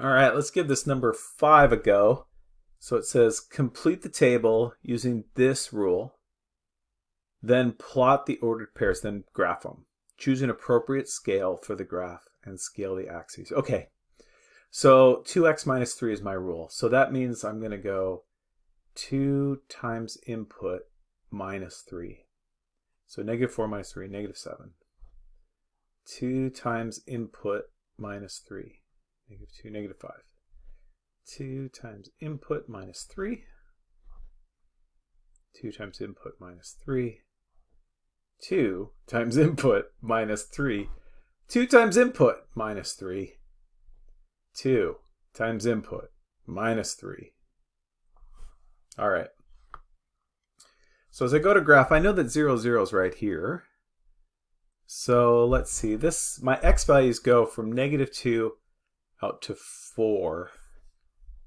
All right, let's give this number 5 a go. So it says complete the table using this rule, then plot the ordered pairs, then graph them. Choose an appropriate scale for the graph and scale the axes. Okay, so 2x minus 3 is my rule. So that means I'm going to go 2 times input minus 3. So negative 4 minus 3, negative 7. 2 times input minus 3, negative 2, negative 5. 2 times input minus 3. 2 times input minus 3. 2 times input minus 3. 2 times input minus 3. 2 times input minus 3. All right. So as I go to graph, I know that 0, 0 is right here. So let's see. This My x values go from negative 2 out to 4.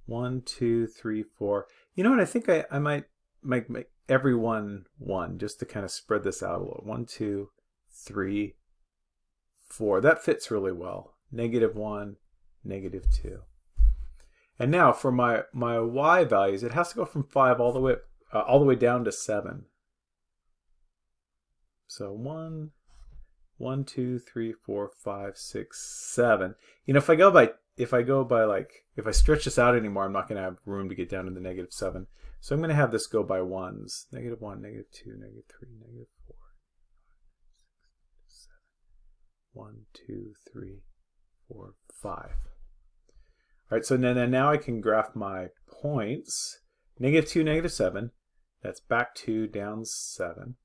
One, two, three, four. You know what? I think I, I might make, make every one one just to kind of spread this out a little. One, two, three, four. That fits really well. Negative one, negative two. And now for my, my y values, it has to go from 5 all the way uh, all the way down to 7. So 1, 1, 2, 3, 4, 5, 6, 7. You know, if I go by if I go by like, if I stretch this out anymore, I'm not going to have room to get down to the negative 7. So I'm going to have this go by ones. Negative 1, negative 2, negative 3, negative 4, 7. 1, 2, 3, 4, 5. All right, so then now I can graph my points. Negative 2, negative 7. That's back 2, down 7.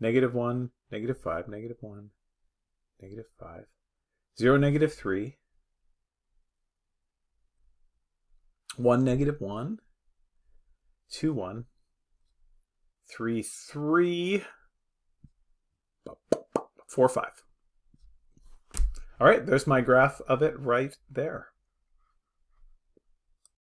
Negative 1, negative 5, negative 1, negative 5. 0, negative 3. 1, negative 1, 2, 1, 3, 3, 4, 5. All right, there's my graph of it right there.